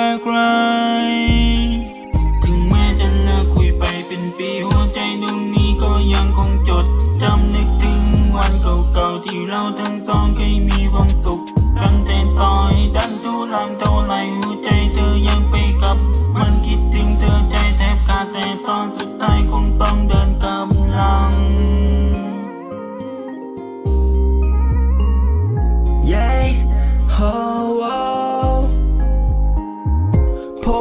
แบกไรถึงแม้จะเลิกคุยไปเป็นปีหัวใจดวงนี้ก็ยังคงจดจำนึกถึงวันเก่าๆที่เราทั้งสองเคยมีความสุขกันแต่ต่อยดันทุลังเท่า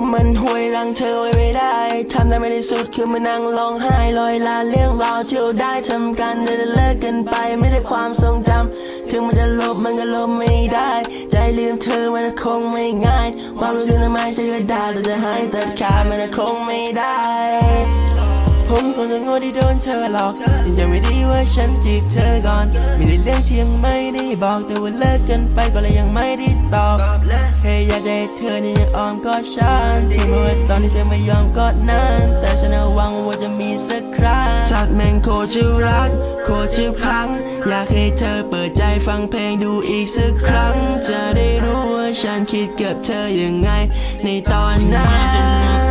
มมันห่วยรังเธอไว้ไม่ได้ทำได้ไม่ได้สุดคือมานั่งร้องไห้ลอยลาเรื่องราวที่เราได้ทำกันแต่เลิกกันไปไม่ได้ความทรงจำถึงมันจะลบมันก็ลบไม่ได้ ใจลืมเธอมันคงไม่ง่าย ความรู้สึกทำไมจะกระดาษแต่จะหายตัดขาดมันคงไม่ได้ ผมคงจะโง่ที่โดนเธอหลอกยังจำไม่ได้ว่าฉันจีบเธอก่อน มีแต่เรื่องที่ยังไม่ได้บอกแต่ว่าเลิกกันไปก็เลยยังไม่ได้ตอบแค่อยากได้เธอนี่ยังอ้อมกอดฉันที่เมื่อตอนนี้เธอไม่ยอมกอดนั้นแต่ฉันน่ะหวังว่าจะมีสักครั้งสัตว์แมงโคตรจะรัก โคตรจะพลัง อยากให้เธอเปิดใจฟังเพลงดูอีกสักครั้ง จะได้รู้ว่าฉันคิดกับเธอยังไงในตอนนั้น